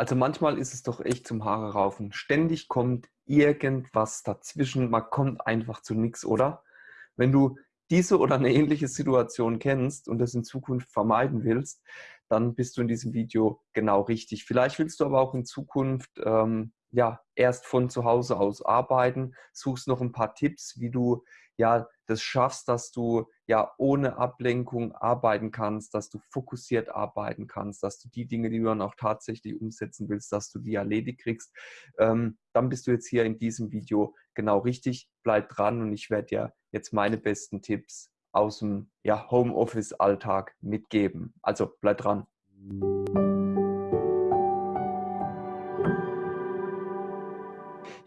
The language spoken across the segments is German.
Also manchmal ist es doch echt zum Haare raufen. Ständig kommt irgendwas dazwischen. Man kommt einfach zu nichts, oder? Wenn du diese oder eine ähnliche Situation kennst und das in Zukunft vermeiden willst, dann bist du in diesem Video genau richtig. Vielleicht willst du aber auch in Zukunft ähm, ja, erst von zu Hause aus arbeiten, suchst noch ein paar Tipps, wie du ja das schaffst, dass du ja ohne Ablenkung arbeiten kannst, dass du fokussiert arbeiten kannst, dass du die Dinge, die du dann auch tatsächlich umsetzen willst, dass du die erledigt kriegst, ähm, dann bist du jetzt hier in diesem Video genau richtig. Bleib dran und ich werde dir jetzt meine besten Tipps aus dem ja, Homeoffice-Alltag mitgeben. Also bleib dran.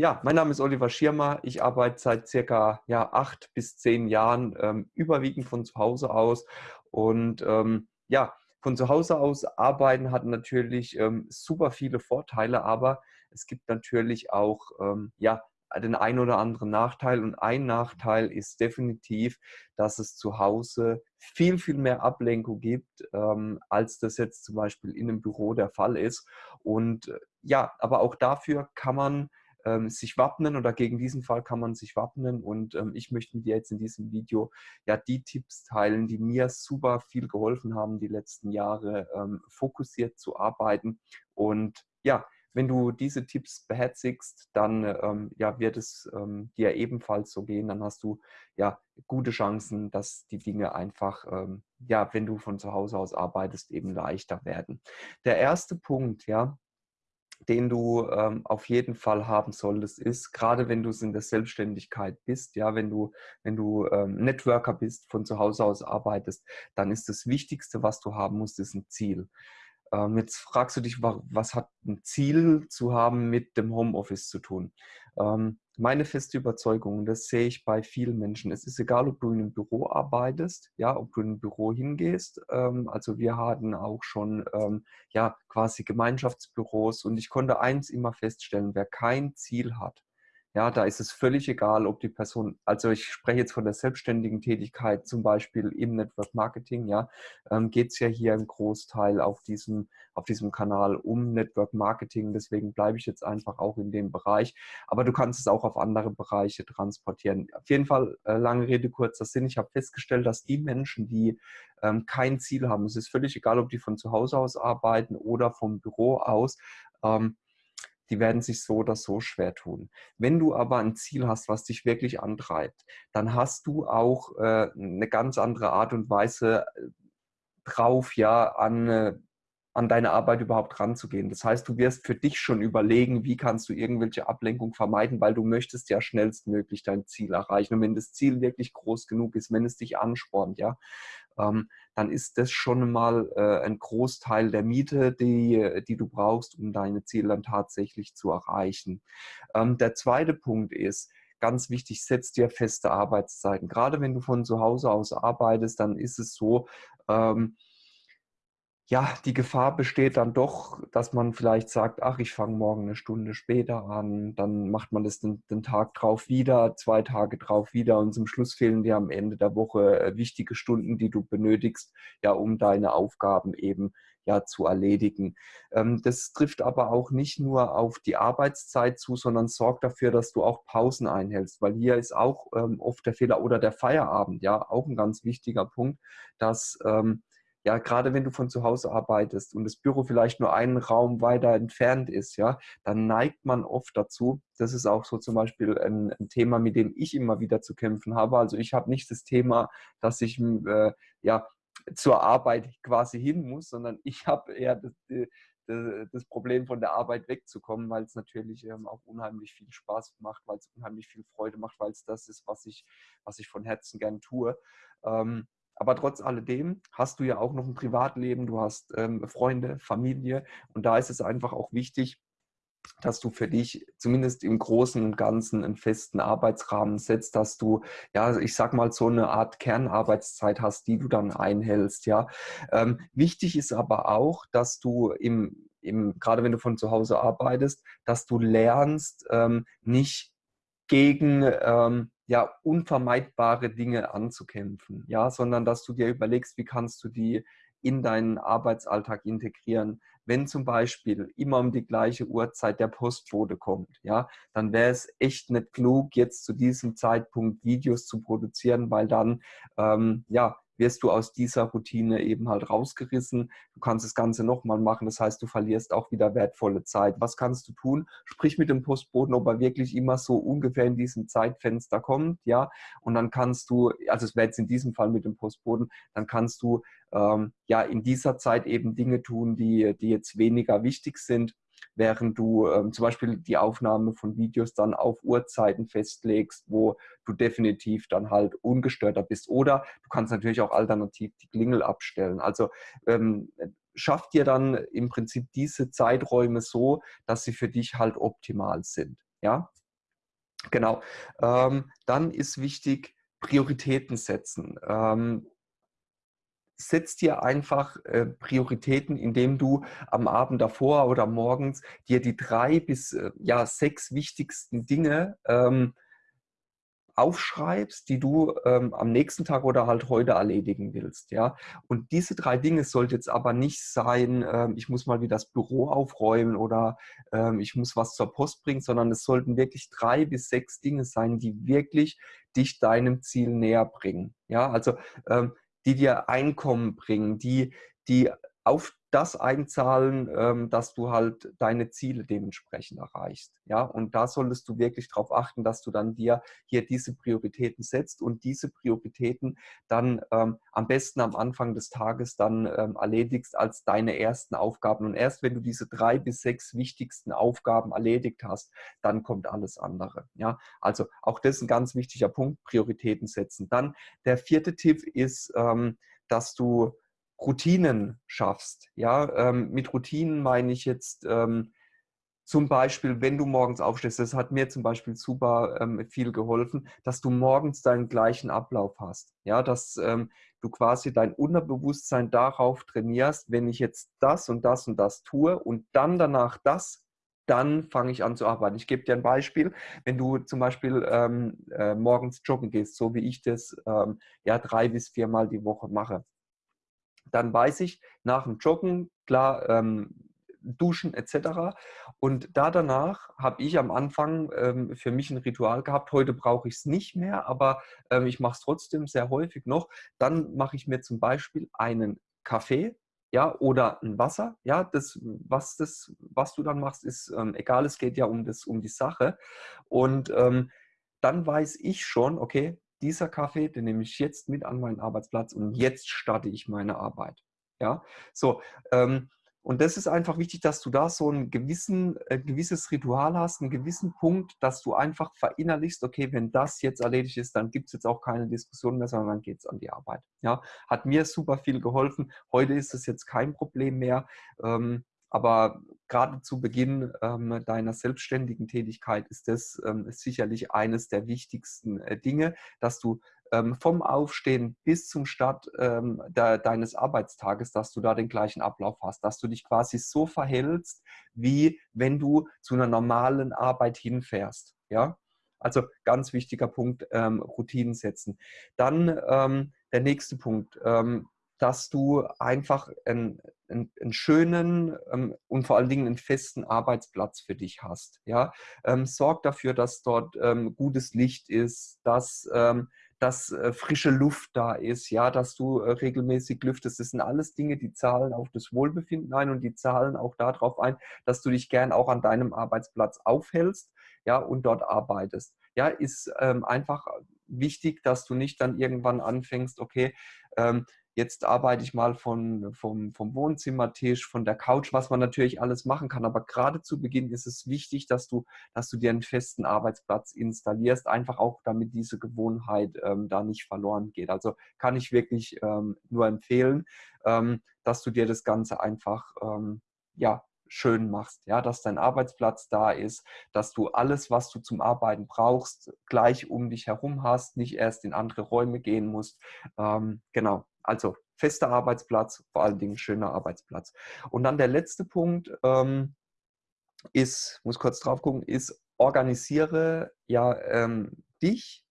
Ja, mein Name ist Oliver Schirmer. Ich arbeite seit circa ja, acht bis zehn Jahren ähm, überwiegend von zu Hause aus. Und ähm, ja, von zu Hause aus arbeiten hat natürlich ähm, super viele Vorteile, aber es gibt natürlich auch ähm, ja, den einen oder anderen Nachteil. Und ein Nachteil ist definitiv, dass es zu Hause viel, viel mehr Ablenkung gibt, ähm, als das jetzt zum Beispiel in einem Büro der Fall ist. Und äh, ja, aber auch dafür kann man ähm, sich wappnen oder gegen diesen Fall kann man sich wappnen. Und ähm, ich möchte mit dir jetzt in diesem Video ja die Tipps teilen, die mir super viel geholfen haben, die letzten Jahre ähm, fokussiert zu arbeiten. Und ja, wenn du diese Tipps beherzigst, dann ähm, ja, wird es ähm, dir ebenfalls so gehen. Dann hast du ja gute Chancen, dass die Dinge einfach, ähm, ja, wenn du von zu Hause aus arbeitest, eben leichter werden. Der erste Punkt, ja, den du ähm, auf jeden Fall haben solltest, ist, gerade wenn du in der Selbstständigkeit bist, ja, wenn du, wenn du ähm, Networker bist, von zu Hause aus arbeitest, dann ist das Wichtigste, was du haben musst, ist ein Ziel. Ähm, jetzt fragst du dich, was hat ein Ziel zu haben mit dem Homeoffice zu tun? Ähm, meine feste Überzeugung, das sehe ich bei vielen Menschen. Es ist egal, ob du in einem Büro arbeitest, ja, ob du in ein Büro hingehst. Ähm, also wir hatten auch schon ähm, ja quasi Gemeinschaftsbüros und ich konnte eins immer feststellen: Wer kein Ziel hat, ja, da ist es völlig egal, ob die Person, also ich spreche jetzt von der selbstständigen Tätigkeit, zum Beispiel im Network Marketing, ja, ähm, geht es ja hier im Großteil auf diesem, auf diesem Kanal um Network Marketing. Deswegen bleibe ich jetzt einfach auch in dem Bereich. Aber du kannst es auch auf andere Bereiche transportieren. Auf jeden Fall, äh, lange Rede, kurzer Sinn. Ich habe festgestellt, dass die Menschen, die ähm, kein Ziel haben, es ist völlig egal, ob die von zu Hause aus arbeiten oder vom Büro aus, ähm, die werden sich so oder so schwer tun. Wenn du aber ein Ziel hast, was dich wirklich antreibt, dann hast du auch äh, eine ganz andere Art und Weise äh, drauf, ja, an, äh, an deine Arbeit überhaupt ranzugehen. Das heißt, du wirst für dich schon überlegen, wie kannst du irgendwelche Ablenkung vermeiden, weil du möchtest ja schnellstmöglich dein Ziel erreichen. Und wenn das Ziel wirklich groß genug ist, wenn es dich anspornt, ja, ähm, dann ist das schon mal äh, ein Großteil der Miete, die, die du brauchst, um deine Ziele dann tatsächlich zu erreichen. Ähm, der zweite Punkt ist, ganz wichtig, setz dir feste Arbeitszeiten. Gerade wenn du von zu Hause aus arbeitest, dann ist es so, ähm, ja, die Gefahr besteht dann doch, dass man vielleicht sagt, ach, ich fange morgen eine Stunde später an, dann macht man das den, den, Tag drauf wieder, zwei Tage drauf wieder und zum Schluss fehlen dir am Ende der Woche äh, wichtige Stunden, die du benötigst, ja, um deine Aufgaben eben ja zu erledigen. Ähm, das trifft aber auch nicht nur auf die Arbeitszeit zu, sondern sorgt dafür, dass du auch Pausen einhältst, weil hier ist auch ähm, oft der Fehler oder der Feierabend, ja, auch ein ganz wichtiger Punkt, dass ähm, ja, gerade wenn du von zu Hause arbeitest und das Büro vielleicht nur einen Raum weiter entfernt ist, ja, dann neigt man oft dazu, das ist auch so zum Beispiel ein, ein Thema, mit dem ich immer wieder zu kämpfen habe. Also ich habe nicht das Thema, dass ich äh, ja zur Arbeit quasi hin muss, sondern ich habe eher das, das, Problem von der Arbeit wegzukommen, weil es natürlich ähm, auch unheimlich viel Spaß macht, weil es unheimlich viel Freude macht, weil es das ist, was ich, was ich von Herzen gern tue. Ähm, aber trotz alledem hast du ja auch noch ein Privatleben, du hast ähm, Freunde, Familie und da ist es einfach auch wichtig, dass du für dich zumindest im Großen und Ganzen einen festen Arbeitsrahmen setzt, dass du, ja, ich sag mal, so eine Art Kernarbeitszeit hast, die du dann einhältst, ja. Ähm, wichtig ist aber auch, dass du im, im, gerade wenn du von zu Hause arbeitest, dass du lernst, ähm, nicht gegen ähm, ja, unvermeidbare Dinge anzukämpfen, ja, sondern dass du dir überlegst, wie kannst du die in deinen Arbeitsalltag integrieren. wenn zum Beispiel immer um die gleiche Uhrzeit der Postbote kommt, ja, dann wäre es echt nicht klug, jetzt zu diesem Zeitpunkt Videos zu produzieren, weil dann ähm, ja wirst du aus dieser Routine eben halt rausgerissen. Du kannst das Ganze nochmal machen, das heißt, du verlierst auch wieder wertvolle Zeit. Was kannst du tun? Sprich mit dem Postboten, ob er wirklich immer so ungefähr in diesem Zeitfenster kommt, ja, und dann kannst du, also es wäre jetzt in diesem Fall mit dem Postboten, dann kannst du ähm, ja in dieser Zeit eben Dinge tun, die, die jetzt weniger wichtig sind während du ähm, zum Beispiel die Aufnahme von Videos dann auf Uhrzeiten festlegst, wo du definitiv dann halt ungestörter bist. Oder du kannst natürlich auch alternativ die Klingel abstellen. Also ähm, schaff dir dann im Prinzip diese Zeiträume so, dass sie für dich halt optimal sind. Ja, genau. Ähm, dann ist wichtig, Prioritäten setzen. Ähm, setz dir einfach äh, Prioritäten, indem du am Abend davor oder morgens dir die drei bis äh, ja, sechs wichtigsten Dinge ähm, aufschreibst, die du ähm, am nächsten Tag oder halt heute erledigen willst. Ja? Und diese drei Dinge sollte jetzt aber nicht sein, ähm, ich muss mal wieder das Büro aufräumen oder ähm, ich muss was zur Post bringen, sondern es sollten wirklich drei bis sechs Dinge sein, die wirklich dich deinem Ziel näher bringen. Ja, also ähm, die dir Einkommen bringen, die, die auf das einzahlen, ähm, dass du halt deine Ziele dementsprechend erreichst. Ja, und da solltest du wirklich darauf achten, dass du dann dir hier diese Prioritäten setzt und diese Prioritäten dann ähm, am besten am Anfang des Tages dann ähm, erledigst als deine ersten Aufgaben. Und erst wenn du diese drei bis sechs wichtigsten Aufgaben erledigt hast, dann kommt alles andere. Ja, also auch das ist ein ganz wichtiger Punkt, Prioritäten setzen. Dann der vierte Tipp ist, ähm, dass du Routinen schaffst. Ja, ähm, mit Routinen meine ich jetzt ähm, zum Beispiel, wenn du morgens aufstehst, das hat mir zum Beispiel super ähm, viel geholfen, dass du morgens deinen gleichen Ablauf hast. Ja, dass ähm, du quasi dein Unterbewusstsein darauf trainierst, wenn ich jetzt das und das und das tue und dann danach das, dann fange ich an zu arbeiten. Ich gebe dir ein Beispiel. Wenn du zum Beispiel ähm, äh, morgens joggen gehst, so wie ich das ähm, ja drei bis viermal die Woche mache, dann weiß ich nach dem Joggen, klar, ähm, Duschen etc. Und da danach habe ich am Anfang ähm, für mich ein Ritual gehabt. Heute brauche ich es nicht mehr, aber ähm, ich mache es trotzdem sehr häufig noch. Dann mache ich mir zum Beispiel einen Kaffee ja, oder ein Wasser. Ja, das, was, das, was du dann machst, ist ähm, egal, es geht ja um, das, um die Sache. Und ähm, dann weiß ich schon, okay, dieser Kaffee, den nehme ich jetzt mit an meinen Arbeitsplatz und jetzt starte ich meine Arbeit. Ja, so. Ähm, und das ist einfach wichtig, dass du da so ein gewissen, äh, gewisses Ritual hast, einen gewissen Punkt, dass du einfach verinnerlichst, okay, wenn das jetzt erledigt ist, dann gibt es jetzt auch keine Diskussion mehr, sondern dann geht es an die Arbeit. Ja, hat mir super viel geholfen. Heute ist es jetzt kein Problem mehr. Ähm, aber gerade zu Beginn ähm, deiner selbstständigen Tätigkeit ist das ähm, sicherlich eines der wichtigsten äh, Dinge, dass du ähm, vom Aufstehen bis zum Start ähm, de deines Arbeitstages, dass du da den gleichen Ablauf hast, dass du dich quasi so verhältst, wie wenn du zu einer normalen Arbeit hinfährst. Ja? Also ganz wichtiger Punkt, ähm, Routinen setzen. Dann ähm, der nächste Punkt, dass du einfach einen, einen, einen schönen ähm, und vor allen Dingen einen festen Arbeitsplatz für dich hast. Ja? Ähm, sorg dafür, dass dort ähm, gutes Licht ist, dass, ähm, dass äh, frische Luft da ist, ja, dass du äh, regelmäßig lüftest. Das sind alles Dinge, die zahlen auf das Wohlbefinden ein und die zahlen auch darauf ein, dass du dich gern auch an deinem Arbeitsplatz aufhältst ja, und dort arbeitest. Ja, ist ähm, einfach wichtig, dass du nicht dann irgendwann anfängst, okay, ähm, jetzt arbeite ich mal von, vom, vom Wohnzimmertisch, von der Couch, was man natürlich alles machen kann. Aber gerade zu Beginn ist es wichtig, dass du, dass du dir einen festen Arbeitsplatz installierst, einfach auch damit diese Gewohnheit ähm, da nicht verloren geht. Also kann ich wirklich ähm, nur empfehlen, ähm, dass du dir das Ganze einfach ähm, ja, schön machst, ja, dass dein Arbeitsplatz da ist, dass du alles, was du zum Arbeiten brauchst, gleich um dich herum hast, nicht erst in andere Räume gehen musst. Ähm, genau, also fester Arbeitsplatz, vor allen Dingen schöner Arbeitsplatz. Und dann der letzte Punkt ähm, ist, muss kurz drauf gucken, ist organisiere ja ähm, dich,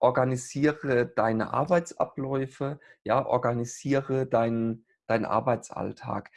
organisiere deine Arbeitsabläufe, ja, organisiere deinen deinen Arbeitsalltag.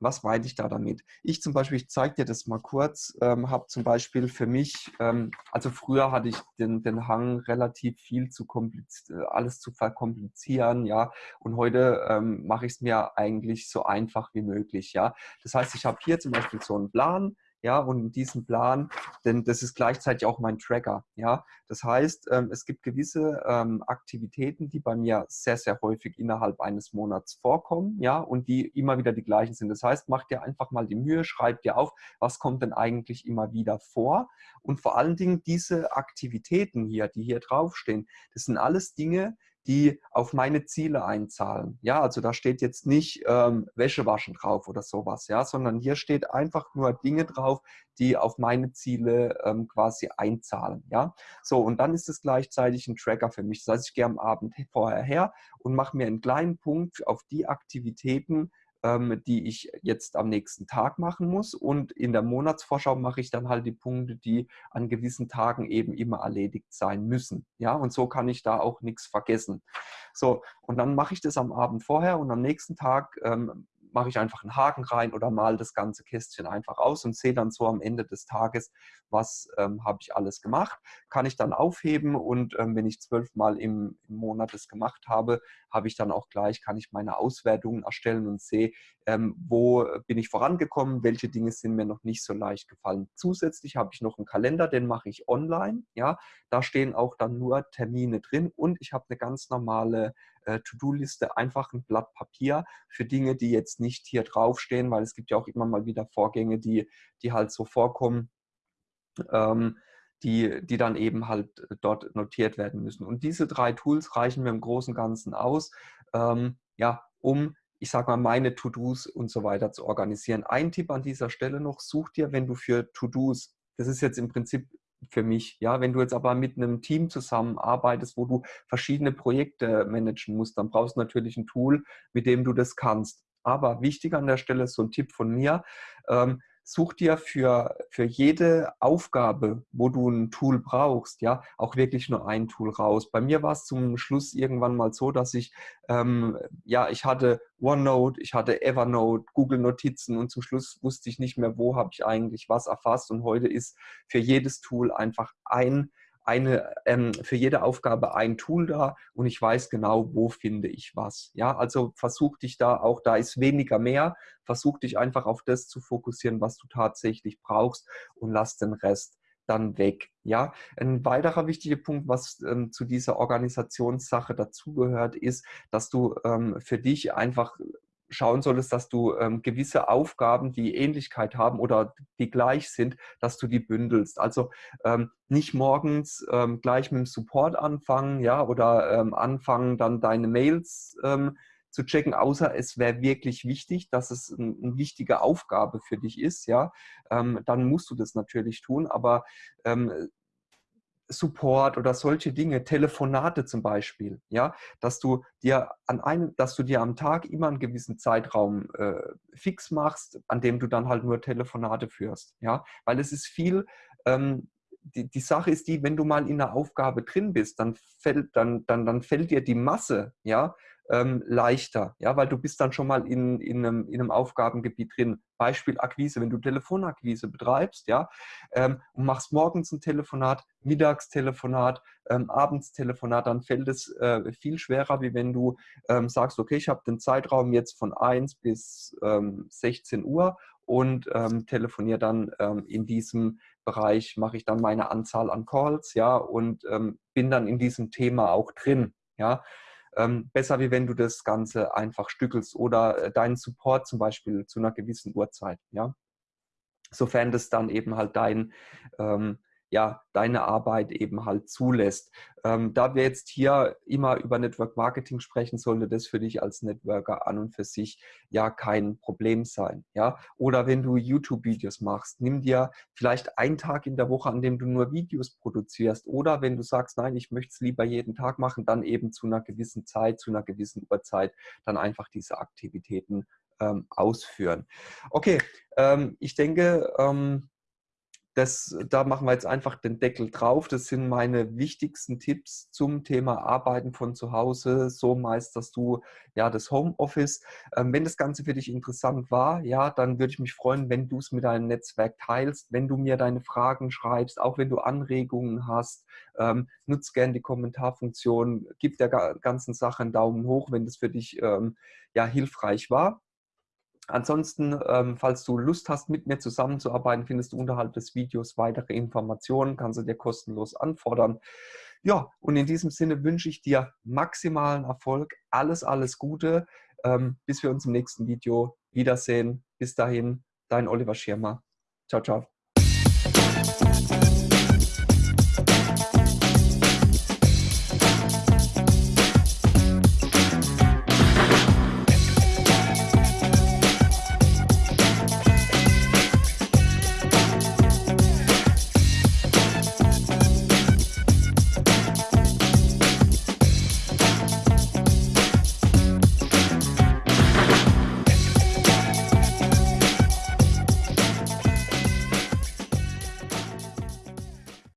Was meine ich da damit? Ich zum Beispiel, ich zeige dir das mal kurz, ähm, habe zum Beispiel für mich, ähm, also früher hatte ich den, den Hang, relativ viel zu komplizieren, alles zu verkomplizieren, ja, und heute ähm, mache ich es mir eigentlich so einfach wie möglich, ja. Das heißt, ich habe hier zum Beispiel so einen Plan, ja, und in diesem Plan, denn das ist gleichzeitig auch mein Tracker, ja. Das heißt, ähm, es gibt gewisse ähm, Aktivitäten, die bei mir sehr, sehr häufig innerhalb eines Monats vorkommen, ja, und die immer wieder die gleichen sind. Das heißt, mach dir einfach mal die Mühe, schreib dir auf, was kommt denn eigentlich immer wieder vor und vor allen Dingen diese Aktivitäten hier, die hier draufstehen, das sind alles Dinge, die auf meine Ziele einzahlen. Ja, also da steht jetzt nicht ähm, Wäsche waschen drauf oder sowas, ja, sondern hier steht einfach nur Dinge drauf, die auf meine Ziele ähm, quasi einzahlen. Ja, so und dann ist es gleichzeitig ein Tracker für mich. Das heißt, ich gehe am Abend vorher her und mache mir einen kleinen Punkt auf die Aktivitäten, die ich jetzt am nächsten Tag machen muss. Und in der Monatsvorschau mache ich dann halt die Punkte, die an gewissen Tagen eben immer erledigt sein müssen. Ja, und so kann ich da auch nichts vergessen. So, und dann mache ich das am Abend vorher und am nächsten Tag ähm, mache ich einfach einen Haken rein oder mal das ganze Kästchen einfach aus und sehe dann so am Ende des Tages, was ähm, habe ich alles gemacht. Kann ich dann aufheben und ähm, wenn ich zwölfmal im, im Monat das gemacht habe, habe ich dann auch gleich, kann ich meine Auswertungen erstellen und sehe, ähm, wo bin ich vorangekommen, welche Dinge sind mir noch nicht so leicht gefallen. Zusätzlich habe ich noch einen Kalender, den mache ich online. Ja, Da stehen auch dann nur Termine drin und ich habe eine ganz normale äh, To-Do-Liste, einfach ein Blatt Papier für Dinge, die jetzt nicht hier draufstehen, weil es gibt ja auch immer mal wieder Vorgänge, die, die halt so vorkommen, ähm, die, die dann eben halt äh, dort notiert werden müssen. Und diese drei Tools reichen mir im Großen und Ganzen aus, ähm, ja, um ich sage mal, meine To-Dos und so weiter zu organisieren. Ein Tipp an dieser Stelle noch, such dir, wenn du für To-Dos, das ist jetzt im Prinzip für mich. Ja, wenn du jetzt aber mit einem Team zusammenarbeitest, wo du verschiedene Projekte managen musst, dann brauchst du natürlich ein Tool, mit dem du das kannst. Aber wichtig an der Stelle ist so ein Tipp von mir, ähm, such dir für, für jede Aufgabe, wo du ein Tool brauchst, ja, auch wirklich nur ein Tool raus. Bei mir war es zum Schluss irgendwann mal so, dass ich, ähm, ja, ich hatte OneNote, ich hatte Evernote, Google Notizen und zum Schluss wusste ich nicht mehr, wo habe ich eigentlich was erfasst und heute ist für jedes Tool einfach ein eine, ähm, für jede Aufgabe ein Tool da und ich weiß genau, wo finde ich was. Ja, also versuch dich da auch, da ist weniger mehr, versuch dich einfach auf das zu fokussieren, was du tatsächlich brauchst und lass den Rest dann weg. Ja, ein weiterer wichtiger Punkt, was ähm, zu dieser Organisationssache dazugehört, ist, dass du ähm, für dich einfach schauen solltest, dass du ähm, gewisse Aufgaben, die Ähnlichkeit haben oder die gleich sind, dass du die bündelst. Also ähm, nicht morgens ähm, gleich mit dem Support anfangen, ja, oder ähm, anfangen dann deine Mails ähm, zu checken, außer es wäre wirklich wichtig, dass es ein, eine wichtige Aufgabe für dich ist, ja, ähm, dann musst du das natürlich tun, aber Support oder solche Dinge, Telefonate zum Beispiel, ja, dass du dir an einem, dass du dir am Tag immer einen gewissen Zeitraum äh, fix machst, an dem du dann halt nur Telefonate führst, ja, weil es ist viel, ähm, die, die Sache ist die, wenn du mal in einer Aufgabe drin bist, dann fällt, dann, dann, dann fällt dir die Masse, ja, ähm, leichter, ja, weil du bist dann schon mal in, in, einem, in einem Aufgabengebiet drin. Beispiel Akquise, wenn du Telefonakquise betreibst, ja, ähm, und machst morgens ein Telefonat, mittags Telefonat, ähm, abends Telefonat, dann fällt es äh, viel schwerer, wie wenn du ähm, sagst, okay, ich habe den Zeitraum jetzt von 1 bis 16 ähm, Uhr und ähm, telefoniere dann ähm, in diesem Bereich, mache ich dann meine Anzahl an Calls, ja, und ähm, bin dann in diesem Thema auch drin, ja. Ähm, besser, wie wenn du das Ganze einfach stückelst oder äh, deinen Support zum Beispiel zu einer gewissen Uhrzeit. Ja? Sofern das dann eben halt dein, ähm, ja, deine Arbeit eben halt zulässt. Ähm, da wir jetzt hier immer über Network Marketing sprechen, sollte das für dich als Networker an und für sich ja kein Problem sein. Ja? Oder wenn du YouTube-Videos machst, nimm dir vielleicht einen Tag in der Woche, an dem du nur Videos produzierst. Oder wenn du sagst, nein, ich möchte es lieber jeden Tag machen, dann eben zu einer gewissen Zeit, zu einer gewissen Uhrzeit dann einfach diese Aktivitäten ähm, ausführen. Okay, ähm, ich denke, ähm, das, da machen wir jetzt einfach den Deckel drauf. Das sind meine wichtigsten Tipps zum Thema Arbeiten von zu Hause. So meisterst du ja das Homeoffice. Ähm, wenn das Ganze für dich interessant war, ja, dann würde ich mich freuen, wenn du es mit deinem Netzwerk teilst, wenn du mir deine Fragen schreibst, auch wenn du Anregungen hast. Ähm, nutz gerne die Kommentarfunktion, gib der ganzen Sache einen Daumen hoch, wenn das für dich ähm, ja hilfreich war. Ansonsten, ähm, falls du Lust hast, mit mir zusammenzuarbeiten, findest du unterhalb des Videos weitere Informationen, kannst du dir kostenlos anfordern. Ja, und in diesem Sinne wünsche ich dir maximalen Erfolg, alles, alles Gute, ähm, bis wir uns im nächsten Video wiedersehen. Bis dahin, dein Oliver Schirmer. Ciao, ciao.